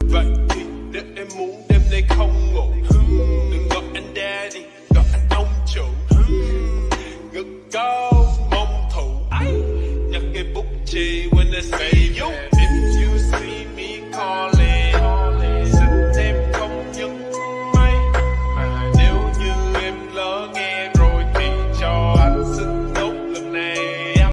Vậy thì nếu em muốn đêm nay không ngủ. Đừng gọi anh daddy, gọi anh ông chủ. Ngực cao mong thủ Nhặt cây bút chì when I say